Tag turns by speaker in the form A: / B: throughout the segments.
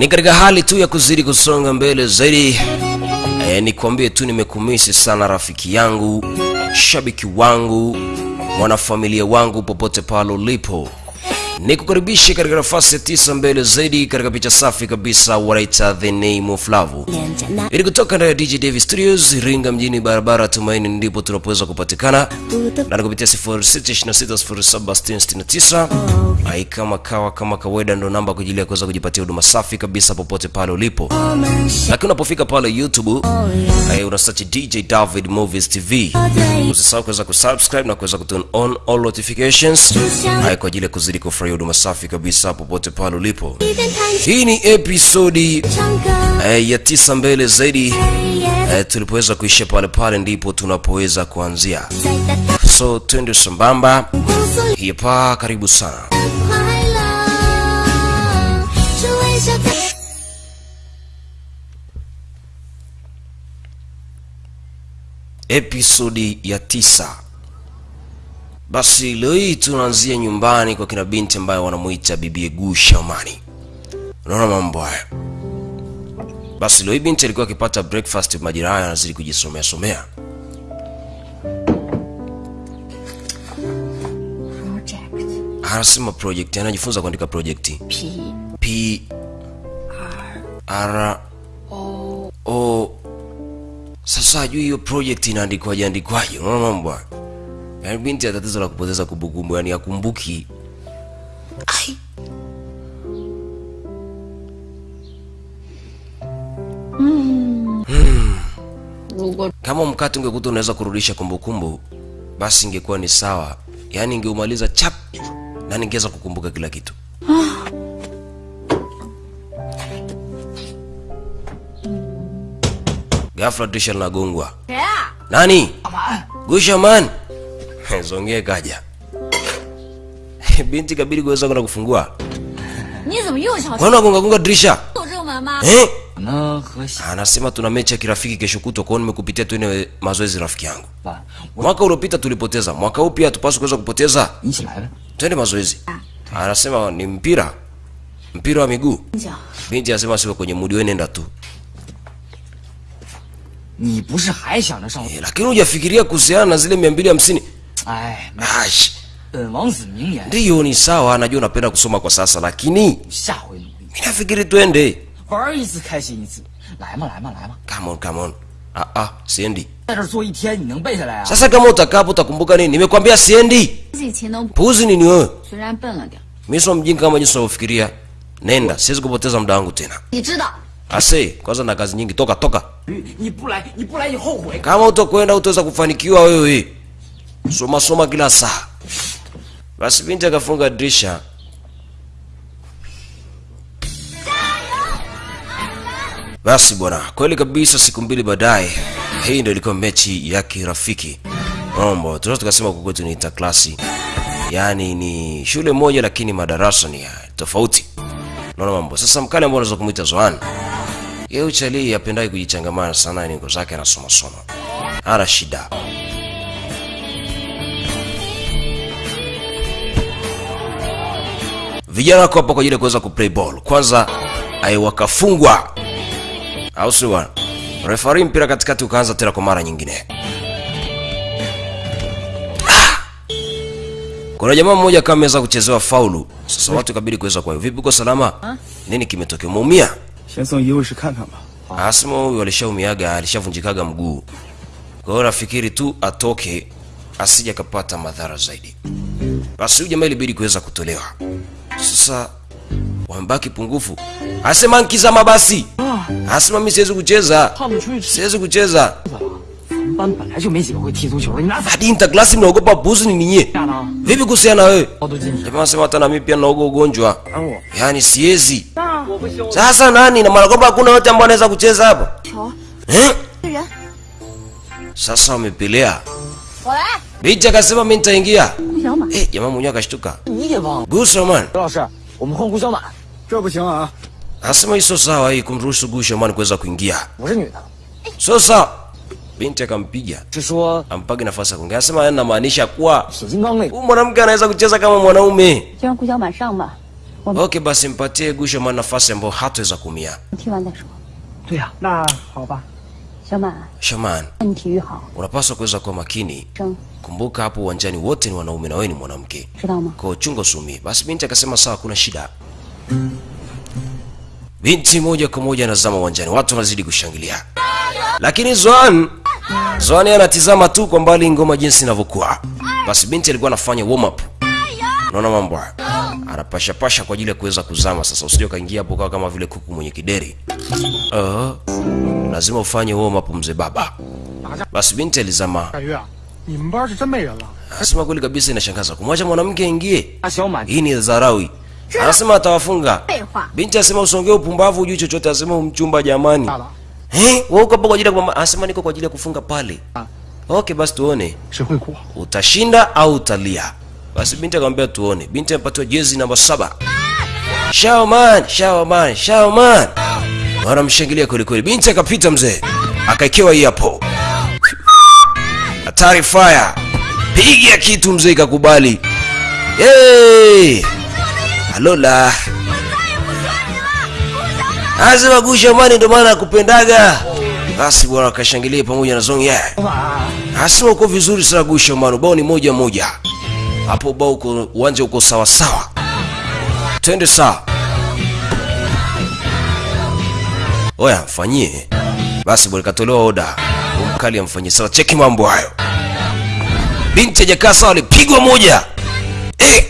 A: ni katika hali tu ya kuzidi kusonga mbele zaidi. E, nikwambie tu nimekumisi sana rafiki yangu shabiki wangu mwanafamilia wangu popote pale ulipo nikukaribishe katika nafasi ya tisa mbele zaidi katika picha safi kabisa wanaita the name of love. Ili kutoka ndani ya dj davis studios iringa mjini barabara tumaini ndipo tunapoweza kupatikana. Na kupitia 0626076669 ai kama kawa kama kawaida ndo namba kwa ajili ya kuweza kujipatia huduma safi kabisa popote pale ulipo. Lakini unapofika pale youtube ai una search dj david movies tv usisahau kuweza kusubscribe na kuweza kuturn on all notifications. Ai kwa ajili ya kuzidi ya huduma safi kabisa popote pale ulipo. Hii ni episodi eh, ya tisa mbele zaidi eh, tulipoweza kuishia pale pale ndipo tunapoweza kuanzia, so twende sambamba. Hapa karibu sana. Episodi ya tisa basi leo hii tunaanzia nyumbani kwa kina binti ambayo wanamuita bibi Egu Shamani. Unaona mambo haya. Basi leo hii binti alikuwa akipata breakfast majira haya anazidi kujisomea somea.
B: Project
A: Anasema project, anajifunza kuandika project.
B: P
A: P R
B: O
A: O sasa hajui hiyo project inaandikwaje andikwaje. Unaona mambo haya. Yaani binti ana tatizo la kupoteza kumbukumbu, yani akumbuki. Ai. kama mkate ungekuta unaweza kurudisha kumbukumbu basi ingekuwa ni sawa. Yaani ingeumaliza chap na ningeweza kukumbuka kila kitu. Ghafla dirisha linagongwa.
B: Yeah.
A: nani? Gushaman zongee kaja. Binti kabidi kuweza kwenda kufungua. Gonga gonga dirisha? Eh? anasema tuna mechi ya kirafiki kesho kutwa kwao nimekupitia tu ile mazoezi rafiki yangu. Mwaka uliopita tulipoteza. Mwaka huu pia hatupaswi kuweza kupoteza. Twende mazoezi. Anasema ni mpira. Mpira wa miguu. Binti anasema sio kwenye mudi wewe nenda tu. Eh, lakini hujafikiria kuhusiana na zile mia mbili hamsini?
C: Ay,
A: Ash.
C: Uh,
A: ndiyo ni sawa najua unapenda kusoma kwa sasa lakini minafikiri twende. Come on, come on. Ah, ah, siendi. Sasa kama utakapo utakumbuka nini? Nimekwambia siendi. Puzi nini wewe? Mi mjinga kama jinsi unavyofikiria. Nenda siwezi kupoteza muda wangu tena. Ase kwanza na kazi nyingi. Toka toka. Kama utokwenda utaweza kufanikiwa wewe soma soma kila saa. Basi binti akafunga dirisha. Basi bwana kweli kabisa siku mbili baadaye hii ndio ilikuwa mechi ya kirafiki. Mambo tunaweza tukasema kwa kwetu ni klasi. Yaani ni shule moja lakini madarasa ni tofauti. Naona mambo sasa mkali ambao unaweza kumuita zoan. Yeye uchalii apendai kujichangamana sana ni nguo zake anasoma soma. Ana shida vijana wako hapa kwa ajili ya kuweza kuplay ball. Kwanza ai wakafungwa, au sio? Referee mpira katikati ukaanza tena kwa mara nyingine. Ah! Kuna jamaa mmoja kama ameweza kuchezewa faulu. Sasa watu kabidi kuweza kwa hiyo. Vipi uko salama? Nini kimetokea? Umeumia?
D: Ah,
A: Asmo huyu alishaumiaga, alishavunjikaga mguu. Kwa hiyo nafikiri tu atoke asije kapata madhara zaidi. Basi huyu jamaa ilibidi kuweza kutolewa. Sasa wambaki pungufu, asema nkiza mabasi asema mi siwezi kucheza, siwezi kucheza. Hadi intaklasi mnaogopa buzi ni
C: ninye
A: vipi? Kuhusiana na wewe? Jamaa sema, hata nami pia naoga ugonjwa, yaani siwezi. Sasa nani? Na maana kwamba hakuna yote ambao anaweza kucheza hapa? Eh? Sasa wamepelea. Bicha, akasema mi nitaingia.
B: 顾小马，
A: Eh, jamaa mwenyewe akashtuka.
C: 你也忘了？
A: Gusaman
C: 刘老师，我们换顾小满，
D: 这不行啊！
A: anasema hii sio sawa hii kumruhusu Gushaman kuweza kuingia.
C: 我是女的，
A: Sio sawa. Binti akampiga,
C: 是说
A: ampage nafasi ya kuongea. Anasema yani namaanisha kuwa
C: 铁金刚那个。
A: huyu mwanamke anaweza kucheza kama mwanaume.
B: 就让顾小满上吧。
A: Okay, basi mpatie Gushoman nafasi ambayo hataweza kuumia.
B: 踢完再说。
C: 对呀、
D: 那好吧，
A: Shaman.
B: Shaman.
A: Unapaswa kuweza kuwa makini. Kumbuka hapo uwanjani wote ni wanaume na wewe ni mwanamke. Kwa chungo sumi. Basi binti akasema sawa, kuna shida. Binti moja kwa moja anazama uwanjani, watu wanazidi kushangilia, lakini Zoan Zoan anatizama tu kwa mbali ngoma jinsi inavyokuwa. Basi binti alikuwa anafanya warm up. Unaona mambo haya? anapasha pasha kwa ajili ya kuweza kuzama. Sasa usije ukaingia hapo kama vile kuku mwenye kideri. Uh, lazima ufanye huo mapumze baba. Basi binti alizama. Anasema kweli kabisa, inashangaza kumwacha mwanamke aingie. Hii ni dharau. Anasema atawafunga. Binti asema usongee upumbavu, ujui chochote. Asema umchumba, jamani. Eh, wewe uko kwa ajili ya mama? Anasema niko kwa ajili ya kufunga pale. Okay, basi tuone utashinda au utalia. Basi binti akamwambia tuone. Binti amepatiwa jezi namba saba. Shaoman, Shaoman, Shaoman. Wanamshangilia kweli kweli. Binti akapita mzee, akaekewa hii hapo. Hatari fire. Piga kitu mzee ikakubali. Hey! Alola. Azima gusha mani ndo maana akupendaga. Basi bwana akashangilia pamoja na zongi Ye. Asima uko vizuri sana gusha mani, ni moja moja. Hapo bao uko uwanja uko sawa sawa. Twende sawa. Oya, mfanyie. Basi bwana katolewa oda. Umkali amfanyie sawa. Cheki mambo hayo. Binti hajakaa sawa, alipigwa moja. Eh!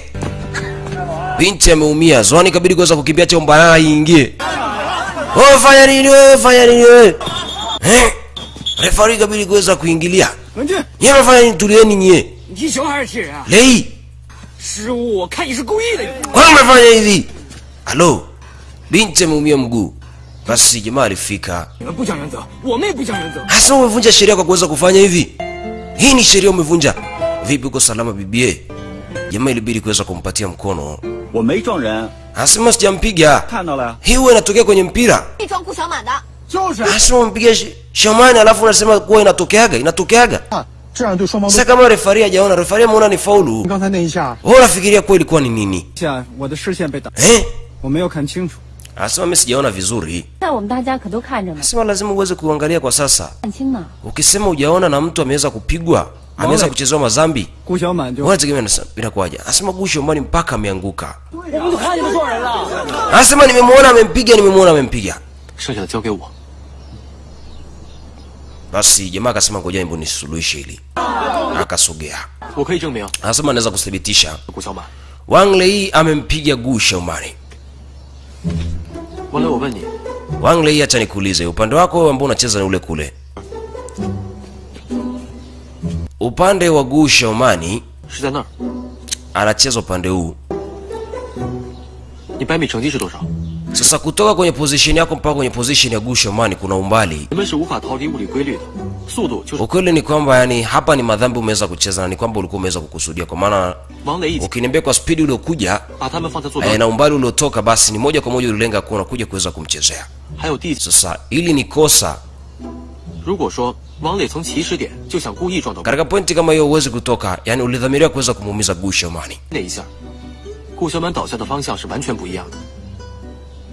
A: Binti ameumia. Zwani, kabidi kuweza kukimbia cha mbaya iingie. Wewe fanya nini wewe? Fanya nini wewe? Eh? Refari kabidi kuweza kuingilia.，Yeye mnafanya nini? Tulieni nyie.
C: 你踢球还是踢人啊？
A: Lei,
C: 失误，我看你是故意的。
A: kwa nini umefanya hivi? Halo. Binti ameumia mguu. Basi jamaa alifika.
C: 你们不讲原则，我们也不讲原则。
A: Hasa umevunja sheria kwa kuweza kufanya hivi. Hii ni sheria umevunja. Vipi uko salama bibie? Jamaa ilibidi kuweza kumpatia mkono.
D: 我没撞人，
A: Anasema sijampiga.
D: 看到了。
A: Hii huwa inatokea kwenye mpira.
B: 一装顾小满的，
E: 就是，
A: Anasema umpiga sh- shamani alafu unasema kuwa inatokeaga, inatokeaga.
E: 啊这样对双方都
A: Sasa。kama refari hajaona, refari ameona ni faulu.
E: 刚才那一下，
A: Wewe unafikiria kuwa ilikuwa ni nini?
D: 下我的视线被挡，
A: Eh?
D: 我没有看清楚。
A: Anasema mimi sijaona vizuri.
B: 在我们大家可都看着呢，
A: Anasema lazima uweze kuangalia kwa sasa.
B: 看清呢。
A: Ukisema hujaona na mtu ameweza kupigwa, ameweza kuchezewa mazambi,
D: 顾小满就
A: wewe tegemea nasa- inakuwaje? Anasema Gusho Mani mpaka ameanguka.
C: 我不就看你们撞人了？
A: Anasema nimemwona amempiga, nimemwona amempiga.
C: 剩下的交给我。
A: basi jamaa akasema ngoja hebu nisuluhishe hili, akasogea. Anasema anaweza kuthibitisha. Wang Lei amempiga
C: Gu Shaomani.
A: Wang Lei, acha nikuulize, upande wako ambao unacheza ni ule kule? Upande wa
C: Gu Shaomani
A: anacheza upande huu. Sasa kutoka kwenye position yako mpaka kwenye position ya gusho mani kuna umbali. Ukweli ni kwamba yani hapa ni madhambi umeweza kucheza na ni kwamba ulikuwa umeweza kukusudia, kwa maana ukiniambia kwa spidi uliokuja eh, na umbali uliotoka, basi ni moja kwa moja ulilenga kuwa unakuja kuweza kumchezea. Sasa hili ni kosa katika pointi kama hiyo huwezi kutoka, yani ulidhamiria kuweza kumuumiza
C: Gu Shouman.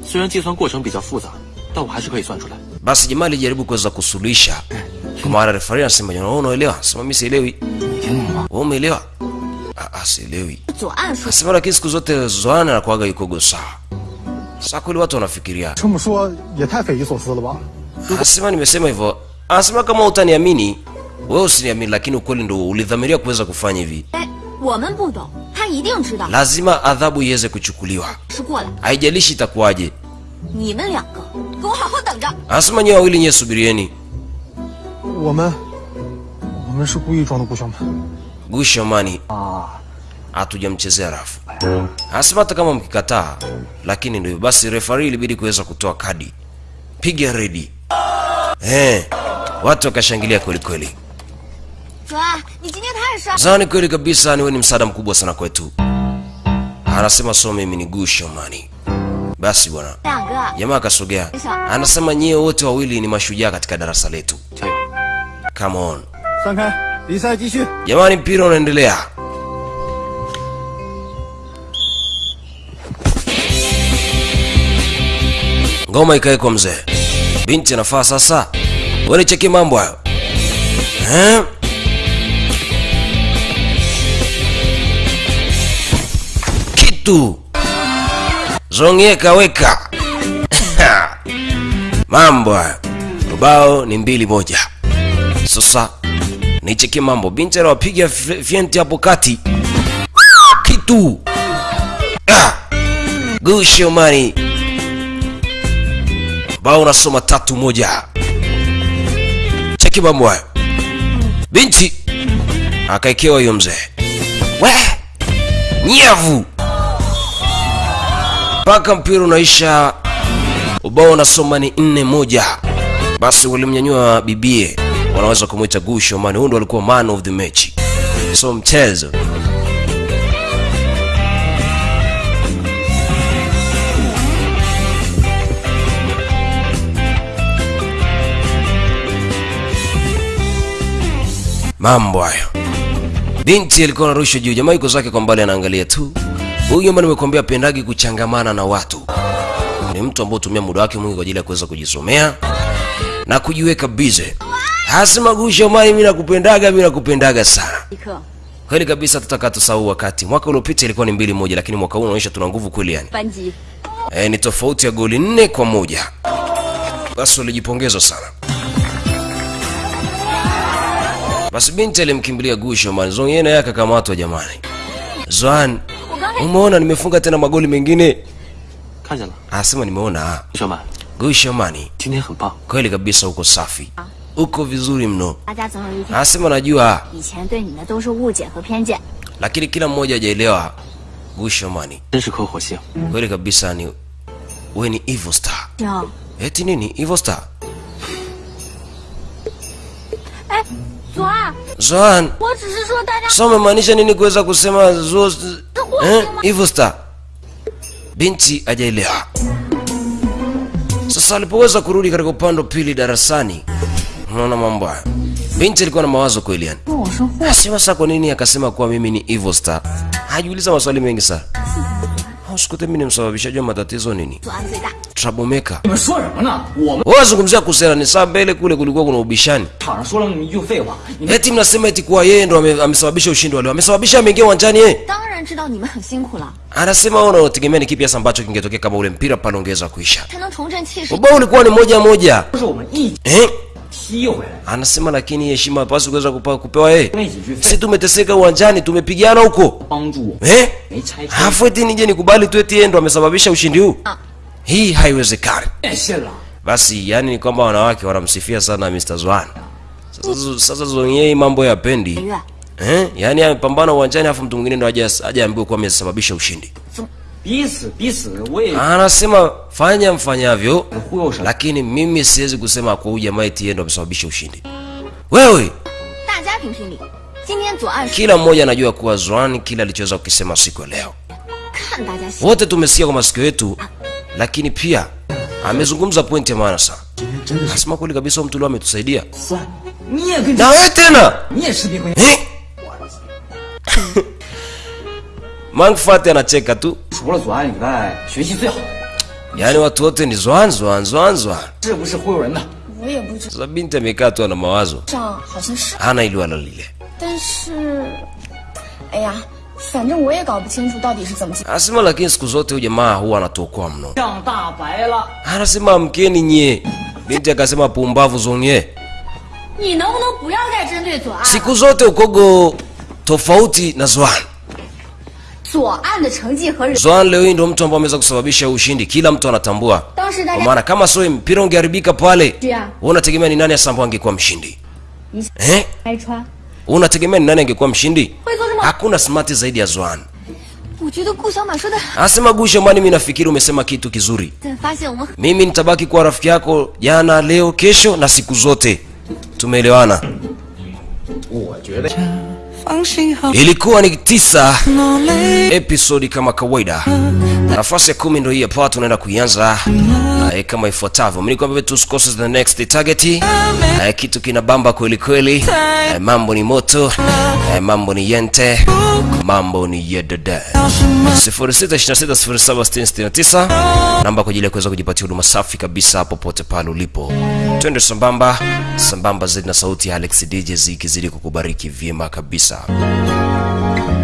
C: 虽然计算过程比较复杂，但我还是可以算出来。
A: Basi jamaa alijaribu kuweza kusuluhisha, kwa maana refari anasema jana, wewe unaelewa? Sema mimi sielewi.
C: 你听懂吗？
A: Wewe umeelewa? Ah, ah, sielewi.
B: 左岸说
A: Anasema lakini siku zote Zoana anakuwaga yuko sawa. Sasa kweli watu wanafikiria.
E: 这么说也太匪夷所思了吧？
A: Anasema nimesema hivyo. Anasema kama utaniamini, wewe usiniamini, lakini ukweli ndio ulidhamiria kuweza kufanya hivi.
B: 哎，
A: lazima adhabu iweze kuchukuliwa, haijalishi itakuwaje. Wawili nyewe subirieni. Ah. Hatujamchezea rafu. Anasema hata kama mkikataa, lakini ndio basi, refari ilibidi kuweza kutoa kadi. Piga redi. Eh, watu wakashangilia
B: kwelikweli.
A: Zani kweli kabisa, niwe ni msaada mkubwa sana kwetu. Anasema so mimi ni gusho mani. Basi bwana, jamaa akasogea, anasema nyie wote wawili ni mashujaa katika darasa letu. Come on jamani, mpira unaendelea. Ngoma ikawekwa mzee, binti anafaa sasa. Wewe cheki mambo hayo eh? Kitu zongeka kaweka mambo hayo. Ubao ni mbili moja. Sasa nicheki mambo. Binti anawapiga fye- fyenti hapo kati. Kitu. Ah. gushomani bao unasoma tatu moja. Cheki mambo hayo. Binti akaekewa hiyo mzee. We nyavu mpaka mpira unaisha. Ubao unasoma ni nne moja. Basi walimnyanyua bibie. Wanaweza kumwita gushomani huyu ndo alikuwa man of the match. So mchezo. Mambo hayo. Binti alikuwa anarushwa juu. Jamaa zake kwa mbali anaangalia tu Huyu ambaye nimekuambia pendagi kuchangamana na watu ni mtu ambaye hutumia muda wake mwingi kwa ajili ya kuweza kujisomea na kujiweka busy. Hasima Gusha mali, mimi nakupendaga, mimi nakupendaga sana. Kweli kabisa, tutakaa tusahau wakati. Mwaka uliopita ilikuwa ni mbili moja, lakini mwaka huu unaonyesha tuna nguvu kweli yani. E, ni tofauti ya goli nne kwa moja. Basi ulijipongezwa sana. Basi binti alimkimbilia Gusha mali, Zon yeye naye akakamatwa jamani. Zoan umeona nimefunga tena magoli mengine. Anasema nimeona.
C: Gushomani
A: kweli kabisa uko safi. Ah. Uko vizuri mno.
B: Ah,
A: Anasema najua. lakini kila mmoja hajaelewa
C: gushomani
A: kweli kabisa ni we ni evil star. Eti nini? Evil star?
B: Zoan,
A: sasa umemaanisha nini kuweza kusema zo eh? hivyo? Star binti hajaelewa. Sasa alipoweza kurudi katika upande pili darasani, unaona mambo haya, binti alikuwa na mawazo kweli, yani sasa ah, kwa nini akasema kuwa mimi ni Evil Star? Hajiuliza maswali mengi sana usikute Mimi nimsababishaje matatizo nini? Troublemaker. Wewe unazungumzia kusera ni saa mbele kule kulikuwa kuna ubishani. Eti mnasema eti kwa yeye ndo amesababisha ushindi wa leo. Amesababisha ameingia uwanjani yeye. Anasema wewe unategemea ni kipi hasa ambacho kingetokea kama ule mpira pale ungeweza kuisha? Ubao ulikuwa ni moja moja. Eh?
F: Siyo.
A: Anasema lakini heshima hapaswi kuweza kupewa yeye.
F: Sisi
A: tumeteseka uwanjani, tumepigana huko. Eh? Hafu eti nije nikubali tu eti yeye ndo amesababisha ushindi huu? Ah. Hii haiwezekani. Basi yani ni kwamba wanawake wanamsifia sana Mr. Zwan. Sasa mm. sasa Zonyei mambo
B: yapendi.
A: Eh? Yaani amepambana uwanjani afu mtu mwingine ndo aje aje ambiwe kuwa amesababisha ushindi anasema fanya mfanyavyo, lakini mimi siwezi kusema kwa huyu jamaa eti ndo amesababisha ushindi. Wewe! Kila mmoja anajua kuwa Zoan kile alichoweza kukisema siku ya leo, wote tumesikia kwa masikio yetu, lakini pia amezungumza pointi ya maana sana. anasema kweli kabisa, mtu leo ametusaidia. Na wewe tena? Eh? Mangu Fati anacheka tu. Yaani watu wote ni zwan zwan zwan zwan. Sasa binti amekaa tu ana mawazo. Hana ile wala lile. Anasema lakini siku zote huyu jamaa huwa anatuokoa mno. Anasema amkeni nyie. Binti akasema pumbavu zonye. Siku zote ukogo tofauti na zwan.
B: 左岸的成绩和人，
A: Zwan leo hii ndo mtu ambaye ameweza kusababisha ushindi kila mtu anatambua
B: 当时大
A: kwa
B: 家
A: maana kama sio mpira ungeharibika pale
B: 是啊，
A: wewe unategemea ni nani hasa ambaye angekuwa mshindi eh?
B: 拆穿，
A: unategemea ni nani angekuwa mshindi
B: 会做这么？
A: hakuna smart zaidi ya Zwan
B: 我觉得顾小满说的，
A: anasema Gusha mani mimi nafikiri umesema kitu kizuri
B: 对，发现我们
A: mimi nitabaki kuwa rafiki yako jana leo kesho na siku zote tumeelewana
F: 我觉得
G: 放心好
A: Ilikuwa ni tisa episodi kama kawaida. Nafasi ya kumi ndo hii hapa tunaenda kuianza. Kama ifuatavyo. Mnikwambia tu usikose the next target. Kitu kina bamba kweli kweli. Mambo ni moto. Mambo ni yente. Mambo ni yedede. 06260769 namba kwa ajili ya kuweza kujipatia huduma safi kabisa popote pale ulipo. Twende sambamba. Sambamba zaidi na sauti ya alex dj zikizidi kukubariki vyema kabisa した。